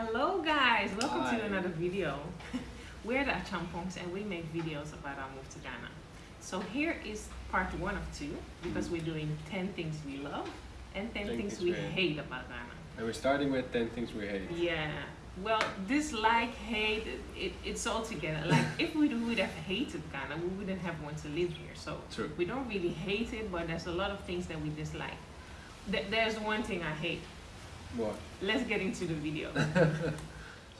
Hello guys, welcome Hi. to another video. We're the Achampongs and we make videos about our move to Ghana. So here is part one of two because we're doing 10 things we love and 10 10 things things we hate. hate about Ghana. And we're starting with 10 things we hate. Yeah, well, dislike, hate, it, it, it's all together. Like if we would have hated Ghana, we wouldn't have wanted to live here. So True. we don't really hate it, but there's a lot of things that we dislike. Th- there's one thing I hate. What? Let's get into the video.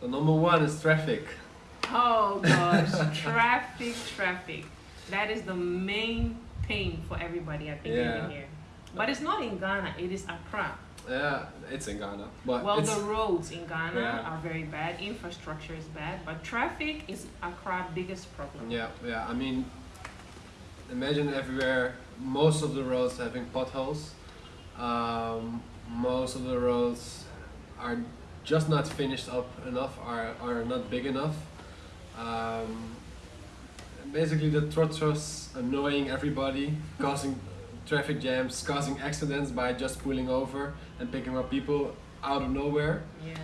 So number one is traffic. Oh gosh, traffic, traffic. That is the main pain for everybody, I think, Yeah. here. But it's not in Ghana, it is Accra. Yeah, it's in Ghana. But Well, the roads in Ghana Yeah. are very bad, infrastructure is bad, but traffic is Accra's biggest problem. yeah, yeah. I mean, imagine everywhere, most of the roads having potholes. Um, most of the roads are just not finished up enough, are, are not big enough. Um, basically, the trotros annoying everybody, causing traffic jams, causing accidents by just pulling over and picking up people out of nowhere. Yeah.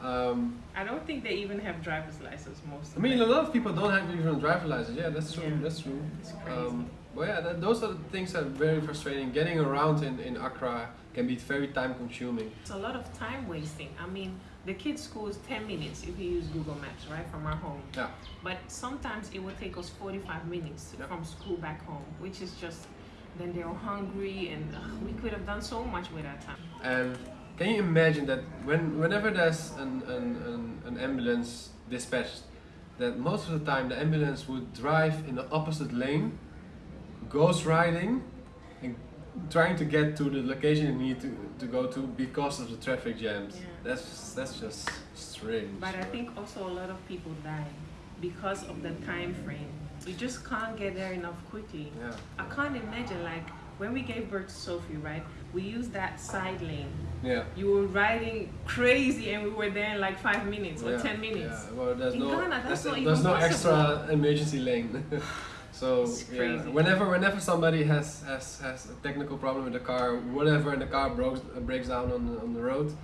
Um, I don't think they even have driver's license most of I mean, a lot of people don't have even a driver license. Yeah, that's true. Yeah. That's true. It's crazy. Um, but yeah, that, those are the things that are very frustrating. Getting around in, in Accra can be very time consuming. It's a lot of time wasting. I mean, the kids' school is 10 minutes if you use Google Maps, right, from our home. Yeah. But sometimes it will take us 45 minutes Yeah. from school back home, which is just, then they're hungry and ugh, we could have done so much with our time. And can you imagine that when whenever there's an, an, an, an ambulance dispatched, that most of the time the ambulance would drive in the opposite lane, ghost riding, trying to get to the location you need to, to go to because of the traffic jams. Yeah. That's that's just strange. But I think also a lot of people die because of the time frame. You just can't get there enough quickly. Yeah. I can't imagine, like, when we gave birth to Sophie, right? We used that side lane. Yeah. You were riding crazy and we were there in like five minutes or yeah, 10 minutes. Yeah, well, there's In no, Ghana, that's there's, not there's even no possible. extra emergency lane. so yeah, whenever whenever somebody has, has has a technical problem with the car, whatever, and the car breaks breaks down on the, on the road,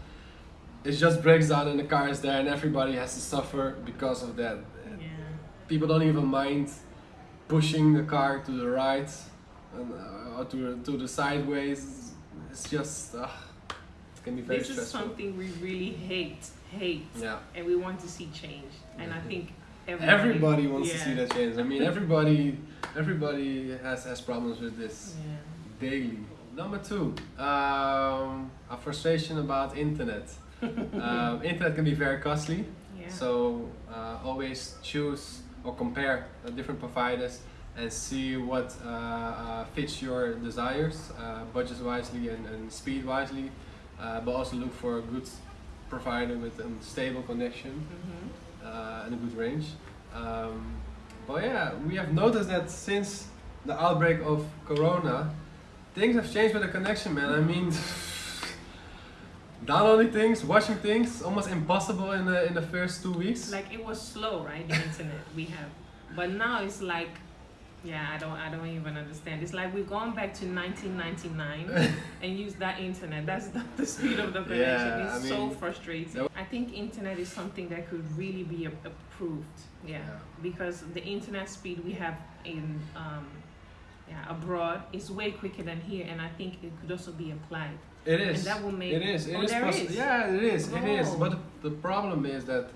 it just breaks down and the car is there and everybody has to suffer because of that. Yeah. People don't even mind pushing the car to the right and, uh, or to the, to the sideways. It's just uh, it can be very This is something we really hate, hate, Yeah. and we want to see change. And I think everybody, Everybody wants to see that change. I mean, everybody, everybody has has problems with this Yeah. daily. Number two, um, a frustration about internet. um, internet can be very costly, Yeah. so uh, always choose or compare uh, different providers and see what uh, uh, fits your desires, uh, budget wisely and, and speed wisely, uh, but also look for a good provider with a stable connection Mhm. uh, and a good range. Um, but yeah, we have noticed that since the outbreak of Corona, things have changed with the connection, man. I mean, downloading things, watching things, almost impossible in the in the first two weeks. Like it was slow, right? The internet we have, but now it's like, yeah, I don't, I don't even understand. It's like we've gone back to 1999 and use that internet. That's the, the speed of the connection. Yeah, it's I so frustrating. I think internet is something that could really be approved. Yeah, Yeah. because the internet speed we have in um, yeah abroad is way quicker than here, and I think it could also be applied. It is. And that will make it is. It Oh, is there is? Yeah, it is. It is. Oh. But the problem is that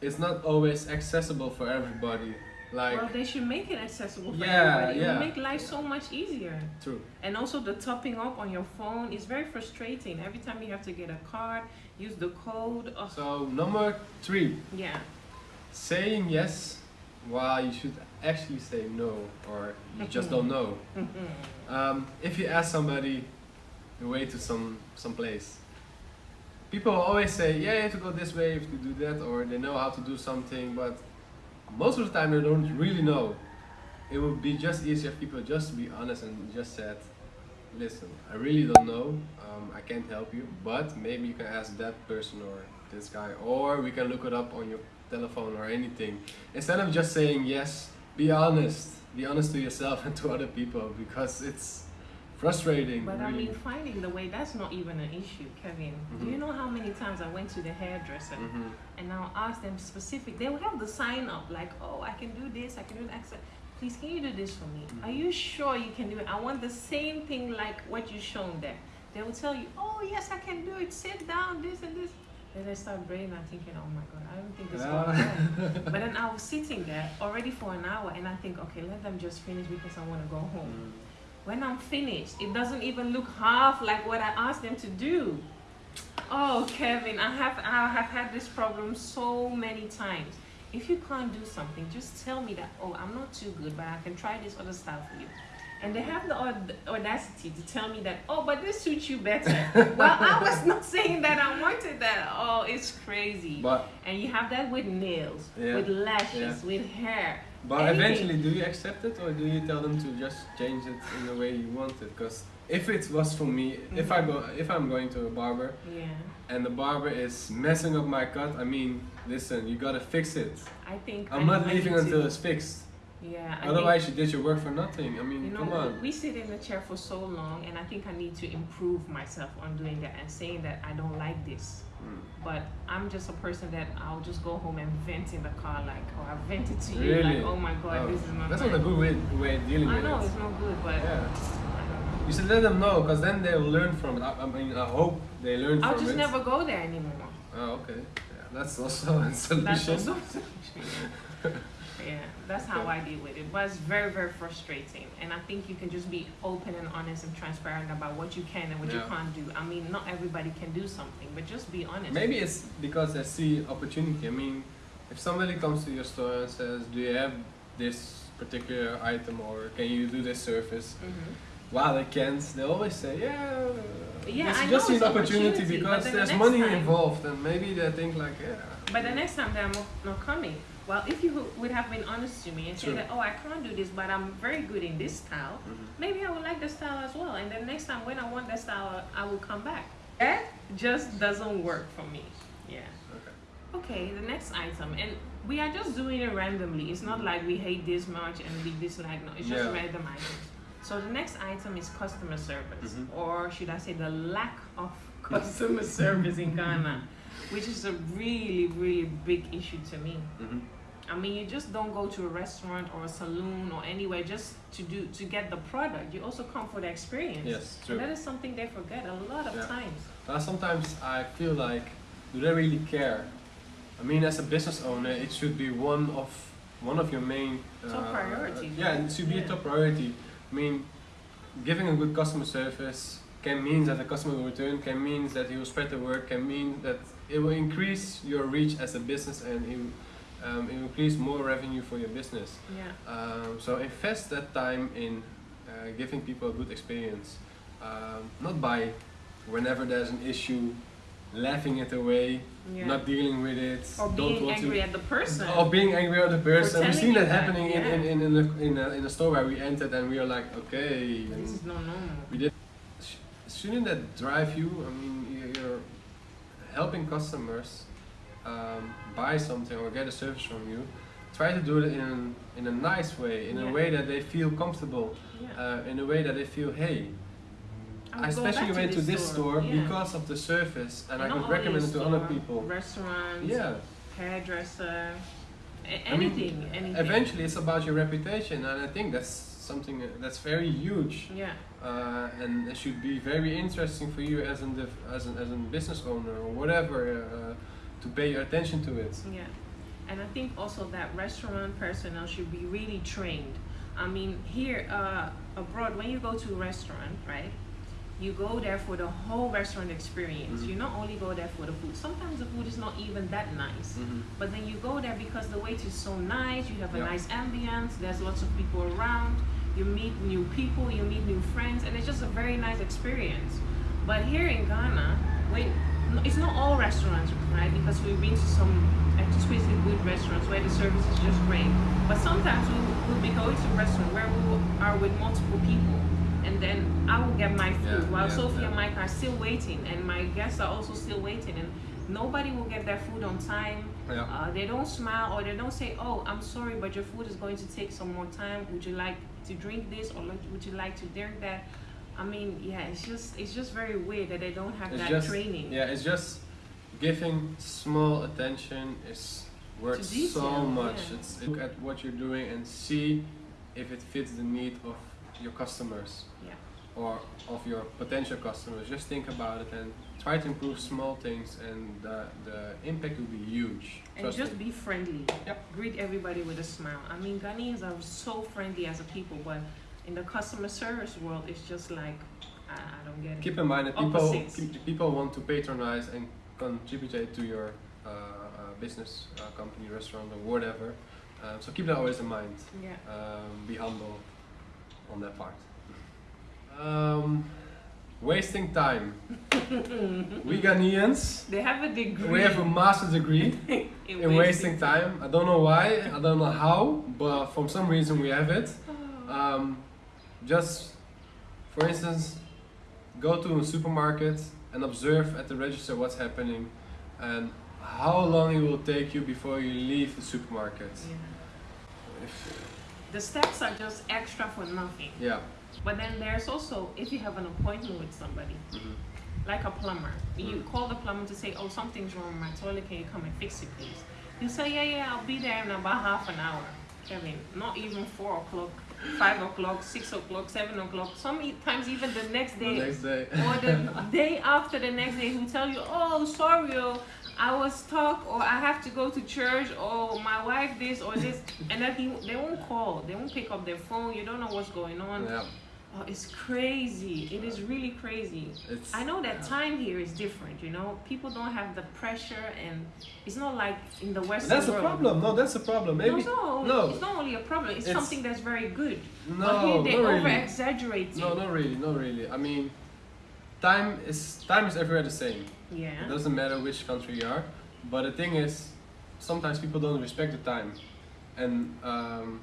it's not always accessible for everybody. Like, well, they should make it accessible for Yeah, everybody. It yeah. will make life so much easier. true. And also the topping up on your phone is very frustrating. Every time you have to get a card, use the code. Oh, So number three, yeah. saying yes while you should actually say no, or you just don't know. Um, if you ask somebody the way to some some place, people always say, "Yeah, you have to go this way, you have to do that," or they know how to do something, but most of the time they don't really know. It would be just easier if people just be honest and just said, "Listen, I really don't know. Um, I can't help you, but maybe you can ask that person or this guy, or we can look it up on your telephone or anything." Instead of just saying yes, be honest. Be honest to yourself and to other people because it's frustrating. But I mean, finding the way, that's not even an issue, Kevin. Do Mhm. you know how many times I went to the hairdresser Mhm. and I'll ask them specific, they would have the sign up like, oh, I can do this, I can do that. Please, can you do this for me? Mhm. Are you sure you can do it? I want the same thing like what you shown there. They will tell you, oh, yes, I can do it. Sit down, this and this. Then I start brain, I'm thinking, oh my God, I don't think it's going Yeah. But then I was sitting there already for an hour and I think, okay, let them just finish because I want to go home. When I'm finished, it doesn't even look half like what I asked them to do. Oh, Kevin, I have I have had this problem so many times. If you can't do something, just tell me that. Oh, I'm not too good, but I can try this other style for you. And they have the audacity to tell me that. Oh, but this suits you better. well, I was not saying that I wanted that. Oh, it's crazy. But and you have that with nails, Yeah. with lashes, Yeah. with hair. But Anything. eventually, do you accept it or do you tell them to just change it in the way you want it? Because if it was for me, if I go, if I'm going to a barber Yeah. and the barber is messing up my cut, I mean, listen, you gotta fix it. I think I'm I not leaving to- until it's fixed. Yeah. I Otherwise, you did your work for nothing. I mean, You know, come on. we sit in the chair for so long, and I think I need to improve myself on doing that and saying that I don't like this. Mm. But I'm just a person that I'll just go home and vent in the car, like, oh, I vented to you, Really? like, oh my god, Oh, this is not. That's not a good way, way of dealing with. I with know it. it's not good, but Yeah. I don't know. You should let them know, because then they'll learn from it. I, I mean, I hope they learn I'll from just it. never go there anymore. Oh, okay. Yeah, that's also a solution. That's also yeah, that's how I deal with it. But it's very, very frustrating. And I think you can just be open and honest and transparent about what you can and what you can't do. I mean, not everybody can do something, but just be honest. Maybe it's because they see opportunity. I mean, if somebody comes to your store and says, "Do you have this particular item, or can you do this service?" hmm While they can't, they always say, "Yeah." Yeah, it's I just know an opportunity, opportunity, because then the there's money time- involved, and maybe they think like, "Yeah." But the next time they're not coming. Well, if you would have been honest to me and say that, oh, I can't do this, but I'm very good in this style, Mhm. maybe I would like the style as well. And then next time when I want the style, I will come back. That just doesn't work for me. Yeah. Okay. Okay, the next item, and we are just doing it randomly. It's not like we hate this much and we dislike. No, it's just Yeah. random items. So the next item is customer service, Mhm. or should I say the lack of customer service in Ghana, which is a really, really big issue to me. Mhm. I mean, you just don't go to a restaurant or a saloon or anywhere just to do to get the product. You also come for the experience. Yes, And true. that is something they forget a lot of Yeah. times. Uh, sometimes I feel like, do they really care? I mean, as a business owner, it should be one of one of your main Top priorities, Yeah, right? it should be Yeah. a top priority. I mean, giving a good customer service can mean that the customer will return, can mean that you will spread the word, can mean that it will increase your reach as a business and it will, um, it will increase more revenue for your business. Yeah. Um, so invest that time in uh, giving people a good experience, um, not by whenever there's an issue, laughing it away, Yeah. not dealing with it, or don't being want angry to, at the person. or being angry at the person. We've seen that that, happening in, in, yeah. in, in, a, in, a, in a store where we entered and we were like, okay. this is not normal. we did. Sh- Shouldn't that drive you? I mean, you- you're helping customers um, buy something or get a service from you. Try to do it in, in a nice way, in Yeah. a way that they feel comfortable, Yeah. uh, in a way that they feel, hey, I I especially went to this store yeah. because of the service and I not could recommend it to other people. Restaurants, Yeah. hairdresser, a- I mean, anything, anything. Eventually, it's about your reputation, and I think that's something that's very huge, Yeah. Uh, and it should be very interesting for you as an as an as a business owner or whatever uh, to pay your attention to it. Yeah, and I think also that restaurant personnel should be really trained. I mean, here uh, abroad, when you go to a restaurant, right, you go there for the whole restaurant experience. Mhm. You not only go there for the food. Sometimes the food is not even that nice, Mm-hmm. but then you go there because the wait is so nice. You have a Yeah. nice ambience. There's lots of people around. You meet new people. You meet new friends, and it's just a very nice experience. But here in Ghana, when it's not all restaurants, right? Because we've been to some exquisite good restaurants where the service is just great. But sometimes we will be going to a restaurant where we are with multiple people, and then I will get my food Yeah, while yeah, Sophie yeah. and Mike are still waiting, and my guests are also still waiting, and nobody will get their food on time. Yeah. Uh, they don't smile or they don't say, "Oh, I'm sorry, but your food is going to take some more time. Would you like to drink this or would you like to drink that?" I mean, yeah, it's just it's just very weird that they don't have It's that just- training. Yeah, it's just giving small attention is worth so much. yeah. It's look at what you're doing and see if it fits the need of your customers Yeah. or of your potential customers. Just think about it and try to improve small things, and the, the impact will be huge. And Trust just me. be friendly. Yep. Greet everybody with a smile. I mean, Ghanaians are so friendly as a people, but in the customer service world, it's just like I, I don't get it. Keep in mind that people people want to patronize and contribute to your uh, uh, business, uh, company, restaurant, or whatever. Um, so keep that always in mind. yeah. um, be humble on that part. Um, wasting time. we Ghanaians, They have a degree. we have a master's degree in, in wasting time. I don't know why, I don't know how, but for some reason we have it. Oh. Um, just, for instance, go to a supermarket and observe at the register what's happening and how long it will take you before you leave the supermarket. Yeah. If- The steps are just extra for nothing. yeah. But then there's also if you have an appointment with somebody, mhm. like a plumber, you Mm. call the plumber to say, "Oh, something's wrong with my toilet. Can you come and fix it, please?" You say, "Yeah, yeah, I'll be there in about half an hour." Kevin, not even four o'clock, five o'clock, six o'clock, seven o'clock. Sometimes even the next The day next day. or the day after the next day who tell you, oh, sorry, oh, I was stuck, or I have to go to church, or my wife this or this, and then he, they won't call, they won't pick up their phone. You don't know what's going on. Yeah, Oh, it's crazy. It is really crazy. it's. I know that time here is different. You know, people don't have the pressure, and it's not like in the Western that's a problem. No, that's a problem. Maybe. no, no, it's not only a problem. It's, It's- something that's very good. No, but here they over really. exaggerate No, not really, not really. I mean, time is time is everywhere the same. Yeah. It doesn't matter which country you are. But the thing is, sometimes people don't respect the time, and um,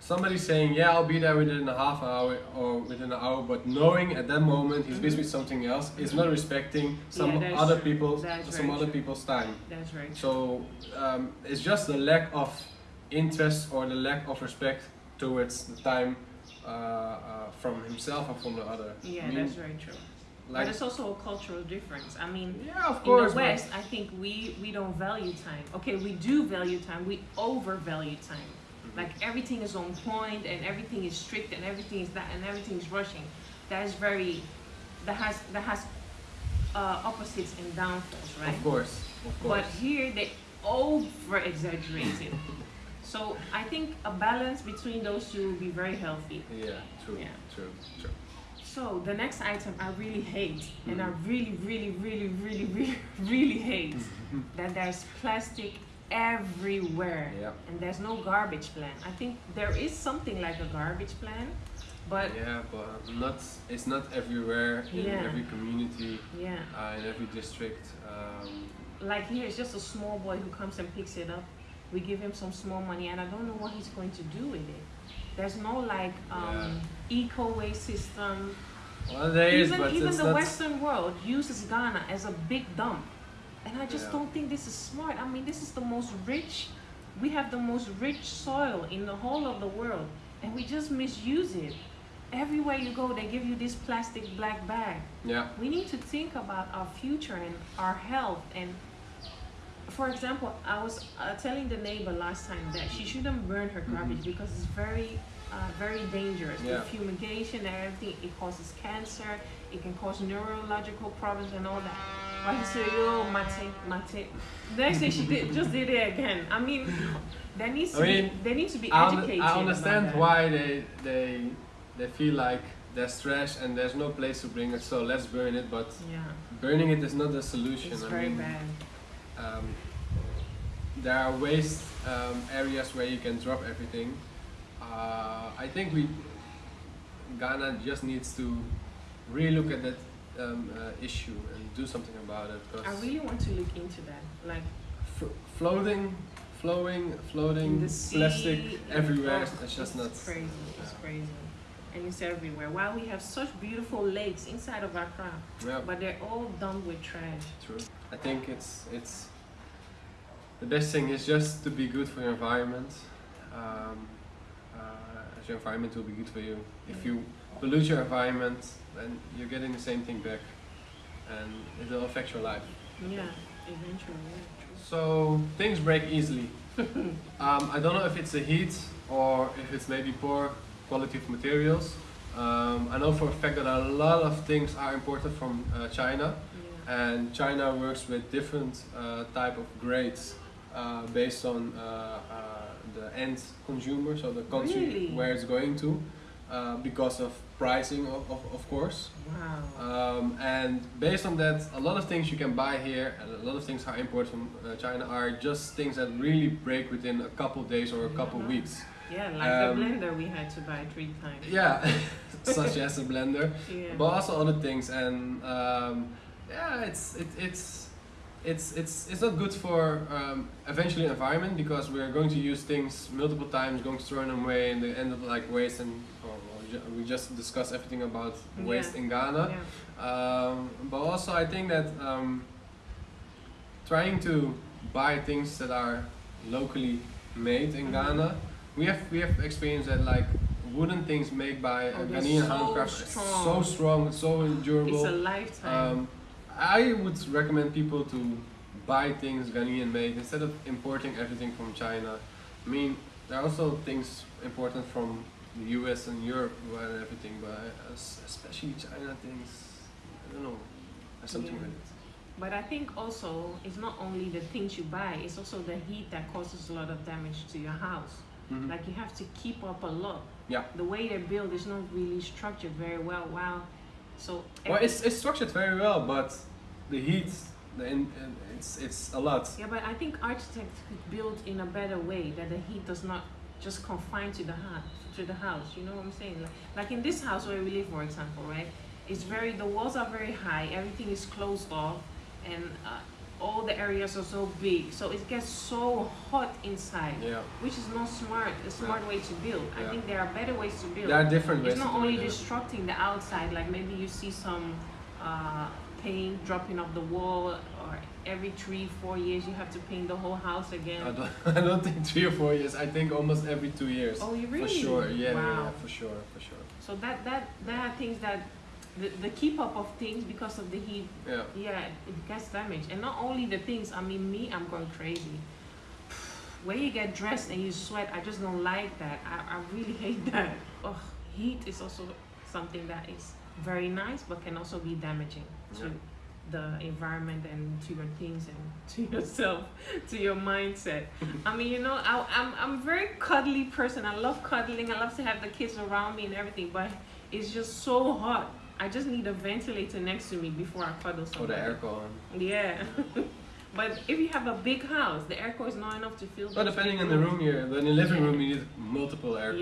somebody saying, "Yeah, I'll be there within a half hour or within an hour," but knowing at that moment he's busy with something else, is not respecting some Yeah, other true. people's That's some other true. people's time. That's right. So um, it's just the lack of interest or the lack of respect towards the time uh, uh, from himself or from the other. Yeah, I mean, that's very true. like but it's also a cultural difference. I mean, yeah, of in course. the but- West, I think we we don't value time. Okay, we do value time. We overvalue time. Like everything is on point and everything is strict and everything is that and everything is rushing. That is very that has that has uh, opposites and downfalls, right? Of course, of course. But here they over exaggerate it. So I think a balance between those two will be very healthy. yeah, true, Yeah. true, true. So the next item I really hate, and I Mhm. really, really, really, really, really, really hate that there's plastic everywhere Yeah, and there's no garbage plan. I think there is something like a garbage plan, but yeah, but not. It's not everywhere in Yeah. every community, yeah, uh, in every district. Um, like here it's just a small boy who comes and picks it up. We give him some small money, and I don't know what he's going to do with it. There's no like um, eco waste system. well, there is, even but even the not. Western world uses Ghana as a big dump, and I just Yeah. don't think this is smart. I mean, this is the most rich. We have the most rich soil in the whole of the world, and we just misuse it. Everywhere you go, they give you this plastic black bag. Yeah, We need to think about our future and our health. And for example, I was uh, telling the neighbor last time that she shouldn't burn her garbage because it's very, uh, very dangerous. Yeah. The fumigation and everything, it causes cancer, it can cause neurological problems and all that. But he said, yo, mate, mate. The next day she did, just did it again. I mean, there needs to I mean, be, they need to be I, educated. I understand why they they they feel like there's trash and there's no place to bring it, so let's burn it. But Yeah, burning it is not the solution. it's I very mean, bad. Um, there are waste um, areas where you can drop everything. Uh, I think we Ghana just needs to really look at that um, uh, issue and do something about it. I really want to look into that. Like, f- floating, flowing, floating sea, plastic everywhere. oh, it's just it's not. crazy. It's crazy, and it's everywhere. While we have such beautiful lakes inside of Accra, Yeah, but they're all done with trash. true. I think it's it's the best thing is just to be good for your environment. Um, uh, uh, as your environment will be good for you. If you pollute your environment, then you're getting the same thing back, and it will affect your life. Yeah, eventually. So things break easily. um, I don't know if it's the heat or if it's maybe poor quality of materials. Um, I know for a fact that a lot of things are imported from uh, China. Yeah. and China works with different uh, type of grades uh, based on uh, uh, the end consumer, so the country Really? where it's going to, uh, because of pricing, of, of, of course. Wow. Um, and based on that, a lot of things you can buy here, and a lot of things are imported from uh, China, are just things that really break within a couple days or a couple Yeah. weeks. Yeah, like um, the blender we had to buy three times. Yeah, such as a blender, Yeah. but also other things. And um, yeah, it's it, it's it's it's it's not good for um, eventually environment because we're going to use things multiple times, going to throw them away, and they end up like waste. And or, we just discussed everything about waste Yeah. in Ghana. yeah. Um, but also, I think that um, trying to buy things that are locally made in Mhm. Ghana, we have we have experienced that like wooden things made by Oh, Ghanaian so handcrafts, it's so strong. strong, so It's endurable. a lifetime. Um, I would recommend people to buy things Ghanaian made instead of importing everything from China. I mean, there are also things important from the US and Europe and everything, but es- especially China things, I don't know, something Yeah. with it. But I think also it's not only the things you buy, it's also the heat that causes a lot of damage to your house. Mhm. Like you have to keep up a lot. Yeah. The way they build is not really structured very well. Wow. So well, it's, it's structured very well, but the heat, the in- it's it's a lot. yeah, but I think architects could build in a better way that the heat does not just confined to the house. To the house, you know what I'm saying? Like, like in this house where we live, for example, right? It's very the walls are very high. Everything is closed off, and uh, all the areas are so big. So it gets so hot inside, Yeah, which is not smart. A smart way to build. I think there are better ways to build. there are different ways. It's not only destructing the outside, like maybe you see some uh, paint dropping off the wall, or every three, four years you have to paint the whole house again. I don't, I don't think three or four years. I think almost every two years. oh, you really? For sure, yeah, yeah, Wow. yeah, for sure, for sure. So that that that are things that the, the keep up of things because of the heat, Yeah. yeah, it gets damaged. And not only the things. I mean, me, I'm going crazy. When you get dressed and you sweat, I just don't like that. I, I really hate that. Ugh, heat is also something that is very nice, but can also be damaging too. Yeah. The environment and to your things and to yourself, to your mindset. I mean, you know, I, I'm I'm a very cuddly person. I love cuddling. I love to have the kids around me and everything, but it's just so hot. I just need a ventilator next to me before I cuddle Or the somebody. aircon. Yeah. but if you have a big house, the aircon is not enough to fill. Well, depending on the room here, but in the living room you need multiple aircons.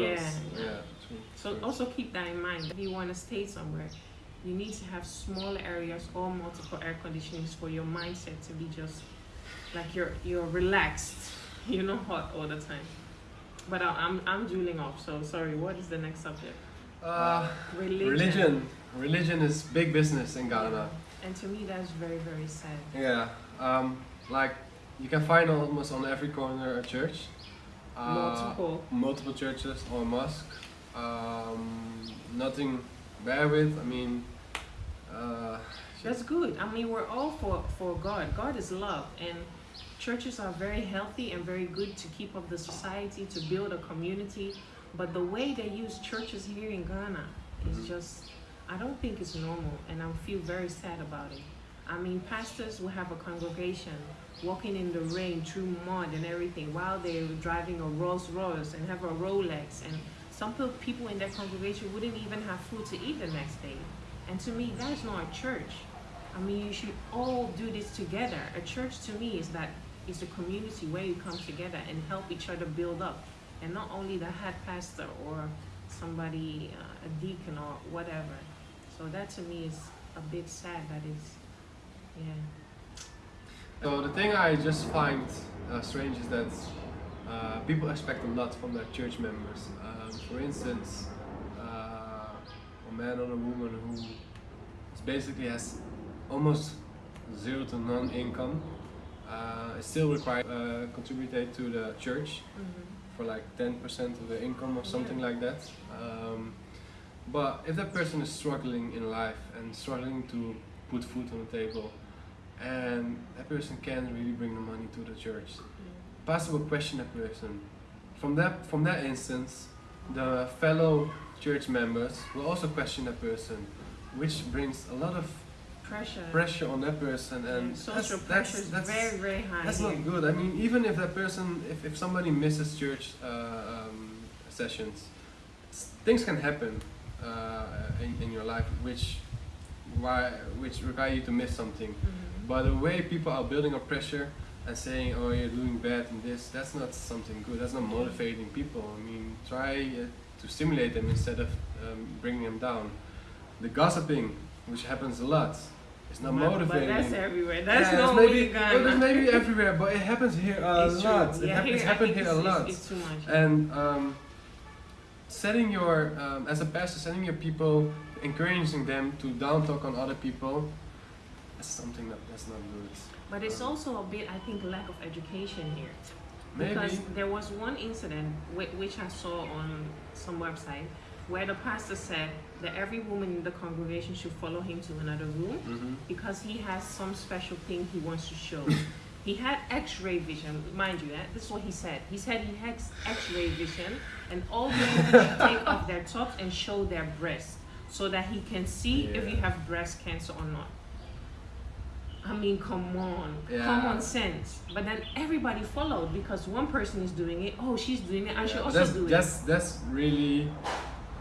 Yeah. yeah So also keep that in mind. If you want to stay somewhere, you need to have small areas or multiple air conditionings for your mindset to be just like you're you're relaxed. You're not hot all the time. But I, I'm I'm drooling off. So sorry. What is the next subject? Uh, Religion. religion. Religion is big business in Ghana. And to me, that's very very sad. Yeah. Um, like you can find almost on every corner a church. Uh, Multiple. multiple churches or mosque. Um, nothing bad with. I mean, uh, That's good. I mean, we're all for, for God. God is love. And churches are very healthy and very good to keep up the society, to build a community. But the way they use churches here in Ghana is Mhm. just, I don't think it's normal. And I feel very sad about it. I mean, pastors will have a congregation walking in the rain through mud and everything while they're driving a Rolls Royce and have a Rolex. And some people in their congregation wouldn't even have food to eat the next day. And to me, that is not a church. I mean, you should all do this together. A church to me is that is a community where you come together and help each other build up, and not only the head pastor or somebody, uh, a deacon or whatever. So that to me is a bit sad. That is, yeah. So the thing I just find uh, strange is that uh, people expect a lot from their church members. Um, for instance, uh, a man or a woman who basically has almost zero to none income uh, is still required uh, contribute to the church Mm-hmm. for like 10% of their income or something like that. Um, but if that person is struggling in life and struggling to put food on the table, and that person can't really bring the money to the church, will question a person. From that, from that instance, the fellow church members will also question that person, which brings a lot of Pressure. pressure on that person, and social that's, pressure that's, is that's, very, very high. that's here. not good. I mean, even if that person, if, if somebody misses church uh, um, sessions, things can happen uh, in, in your life which why which require you to miss something. Mhm. But the way people are building up pressure and saying, "Oh, you're doing bad in this," that's not something good. That's not motivating people. I mean, try uh, to stimulate them instead of um, bringing them down. The gossiping, which happens a lot, is not but, motivating. But that's everywhere. That's Yeah, not maybe, Ghana. maybe everywhere, but it happens here a It's true. lot. It Yeah, hap- here, it's happened here a it's, lot. It's, it's too much. And um, setting your, um, as a pastor, setting your people, encouraging them to down talk on other people, that's something that that's not good. But it's also a bit, I think, lack of education here. Maybe. Because there was one incident which I saw on some website where the pastor said that every woman in the congregation should follow him to another room hmm because he has some special thing he wants to show. he had X-ray vision, mind you. eh, This is what he said. He said he had X-ray vision, and all women should take off their tops and show their breasts so that he can see if you have breast cancer or not. I mean, come on, Yeah. common sense. But then everybody followed because one person is doing it. Oh, she's doing it. I should also that's, do it. that's that's really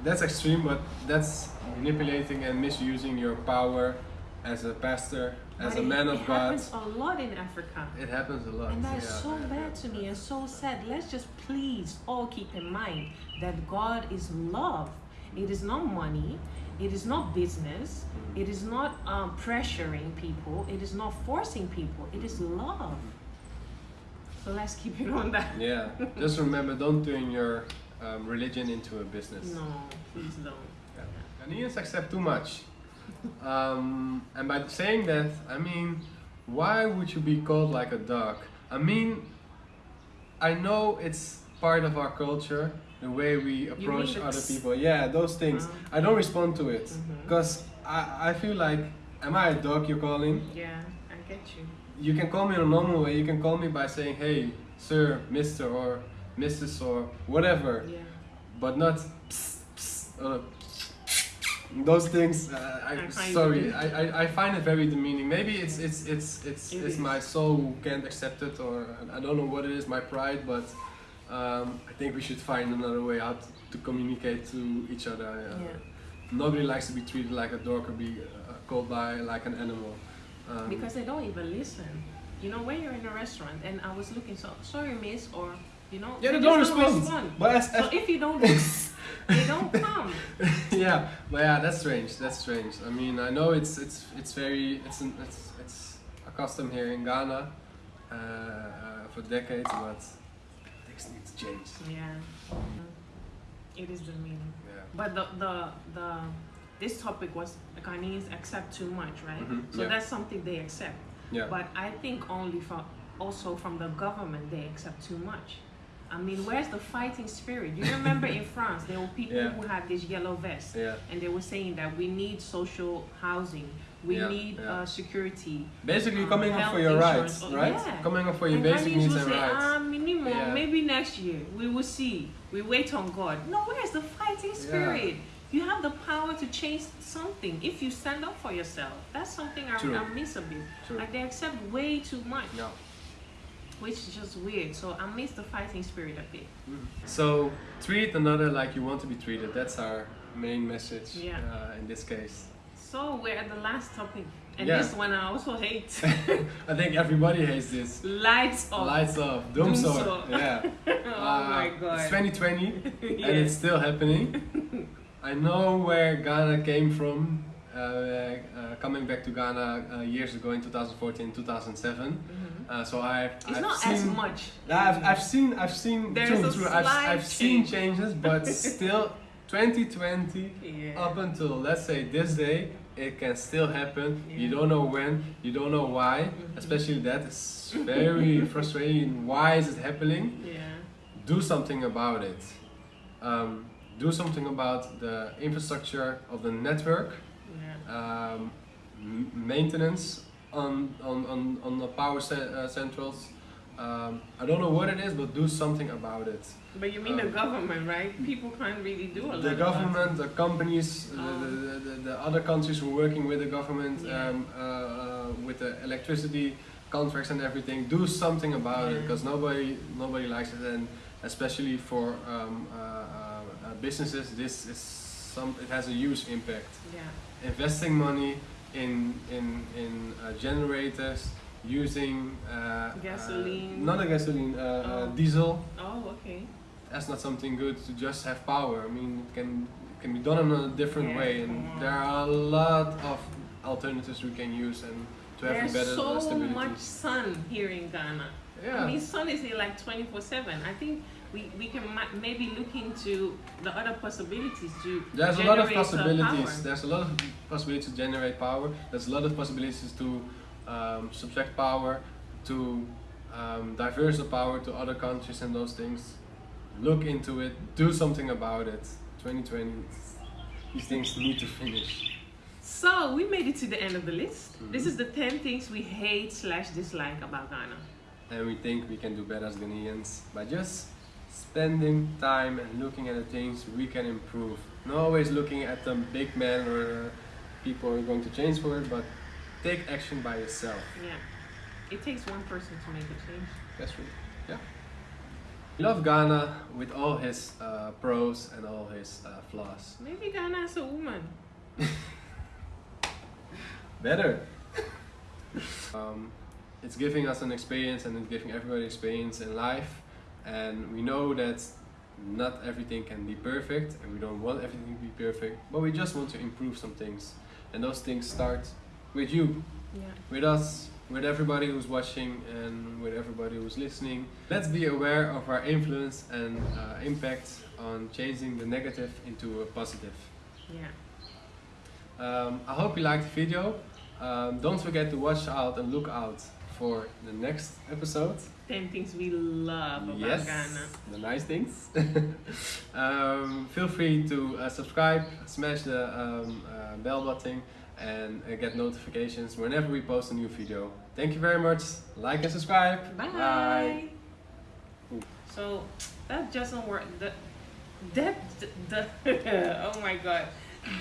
that's extreme, but that's manipulating and misusing your power as a pastor, as But a man it of God. It happens a lot in Africa. It happens a lot. And that's yeah, so bad to me and so sad. Let's just please all keep in mind that God is love. It is not money. It is not business. Mm. It is not um, pressuring people. It is not forcing people. It is love. So let's keep it on that. Yeah, just remember, don't turn your um, religion into a business. No, please don't. Yeah. Ghanaians accept too much. Um, and by saying that, I mean, why would you be called like a dog? I mean, I know it's part of our culture, the way we approach other people. Yeah, those things. Uh, I don't respond to it because I, I feel like, am I a dog you're calling? Yeah, I get you. You can call me in a normal way. You can call me by saying, hey, sir, mister, or Mrs., or whatever Yeah. but not psst, psst, uh, those things. Uh, I, I sorry, I, I, I find it very demeaning. Maybe it's it's it's it's It it's is. my soul who can't accept it, or I don't know what it is, my pride. But um, I think we should find another way out to communicate to each other. Uh, Yeah. Nobody likes to be treated like a dog or be uh, called by like an animal. Um, Because they don't even listen. You know, when you're in a restaurant and I was looking, so sorry, miss, or you know, yeah, they just don't respond. But as, So if you don't, they don't come. yeah, but yeah, that's strange. That's strange. I mean, I know it's it's it's very it's an, it's it's a custom here in Ghana uh, uh, for decades, but change. Yeah, it is the meaning. Yeah. But the the the this topic was the Ghanaians accept too much, right? Mhm, So yeah. that's something they accept. Yeah. But I think only from also from the government they accept too much. I mean, where's the fighting spirit? You remember in France there were people Yeah. who had this yellow vest. Yeah. and they were saying that we need social housing, we Yeah, need. Uh, security. Basically, Um, coming up for your insurance, rights, oh, right? Coming up for your and basic needs and rights. Minimum, Yeah. maybe next year we will see. We wait on God. No, where's the fighting spirit? You have the power to change something if you stand up for yourself. That's something I, True. I miss a bit. True. Like they accept way too much, Yeah. which is just weird. So I miss the fighting spirit a bit. So treat another like you want to be treated. That's our main message Yeah. uh, in this case. So we're at the last topic, and Yeah. this one I also hate. I think everybody hates this. Lights off. Lights off, dumsor. Dumsor. Yeah. oh my Uh, god. It's 2020. Yeah. and it's still happening. I know where Ghana came from. Uh, uh, coming back to Ghana uh, years ago in 2014, 2007. Mhm. Uh, so I've, It's I've not seen, as much. I've, I've seen, I've seen, There's true, true. I've, I've seen changes, but still, 2020 Yeah. up until let's say this day, it can still happen. You don't know when, you don't know why. Mhm. Especially that is very frustrating. Why is it happening? Yeah. do something about it. Um, do something about the infrastructure of the network, Yeah. um, maintenance on, on, on, on the power ce- uh, centrals. Um, I don't know what it is, but do something about it. But you mean the Um, government, right? People can't really do a lot. The about it. government, the companies, Oh. the, the, the, the other countries who are working with the government, Yeah. um, uh, uh, with the electricity contracts and everything, do something about it because nobody nobody likes it, and especially for um, uh, uh, uh, businesses, this is some it has a huge impact. Yeah. Investing money in in in uh, generators using uh, Gasoline. uh, not a gasoline, uh, uh, Oh. diesel Oh, okay. that's not something good to just have power. I mean, it can it can be done in a different Yeah, way, and there are a lot of alternatives we can use and to have There's a better so stability. much sun here in Ghana. yeah, I mean, sun is here like 24 7. I think we, we can ma- maybe look into the other possibilities to there's a lot of possibilities. There's a lot of possibilities to generate power. There's a lot of possibilities to um, subtract power, to um, diverse the power to other countries and those things. Look into it. Do something about it. 2020. These things need to finish. So we made it to the end of the list. This Mhm. is the 10 things we hate slash dislike about Ghana. and we think we can do better as Ghanaians by just spending time and looking at the things we can improve. Not always looking at the big man or people who are going to change for it, but take action by yourself. Yeah. It takes one person to make a change. That's true. Yeah. We love Ghana with all his uh, pros and all his uh, flaws. Maybe Ghana is a woman. Better. um, it's giving us an experience and it's giving everybody experience in life. And we know that not everything can be perfect and we don't want everything to be perfect, but we just want to improve some things. And those things start with you, Yeah. with us, with everybody who's watching and with everybody who's listening. Let's be aware of our influence and uh, impact on changing the negative into a positive. Yeah. Um, I hope you liked the video. Um, don't forget to watch out and look out for the next episode. 10 things we love about yes, Ghana. the nice things. um, feel free to uh, subscribe, smash the um, uh, bell button, and uh, get notifications whenever we post a new video. Thank you very much. Like and subscribe. Bye. So that just doesn't work. That, that the oh my god.